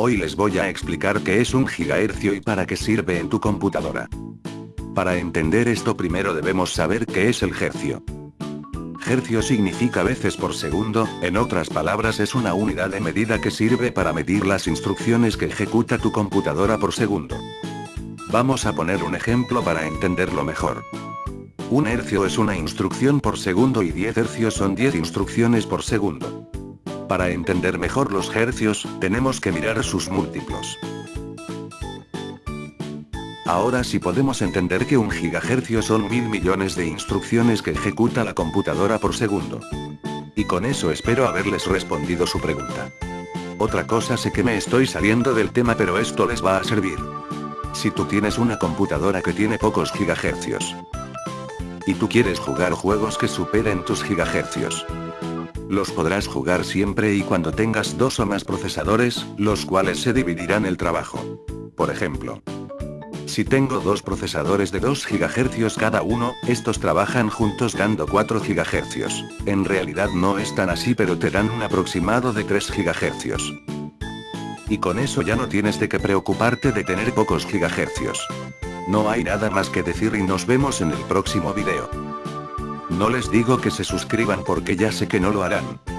Hoy les voy a explicar qué es un gigahercio y para qué sirve en tu computadora. Para entender esto primero debemos saber qué es el hercio. Hercio significa veces por segundo, en otras palabras es una unidad de medida que sirve para medir las instrucciones que ejecuta tu computadora por segundo. Vamos a poner un ejemplo para entenderlo mejor. Un hercio es una instrucción por segundo y 10 hercios son 10 instrucciones por segundo. Para entender mejor los hercios, tenemos que mirar sus múltiplos. Ahora sí podemos entender que un gigahercio son mil millones de instrucciones que ejecuta la computadora por segundo. Y con eso espero haberles respondido su pregunta. Otra cosa sé que me estoy saliendo del tema pero esto les va a servir. Si tú tienes una computadora que tiene pocos gigahercios. Y tú quieres jugar juegos que superen tus gigahercios. Los podrás jugar siempre y cuando tengas dos o más procesadores, los cuales se dividirán el trabajo. Por ejemplo, si tengo dos procesadores de 2 GHz cada uno, estos trabajan juntos dando 4 GHz. En realidad no es tan así pero te dan un aproximado de 3 GHz. Y con eso ya no tienes de qué preocuparte de tener pocos gigahercios. No hay nada más que decir y nos vemos en el próximo video. No les digo que se suscriban porque ya sé que no lo harán.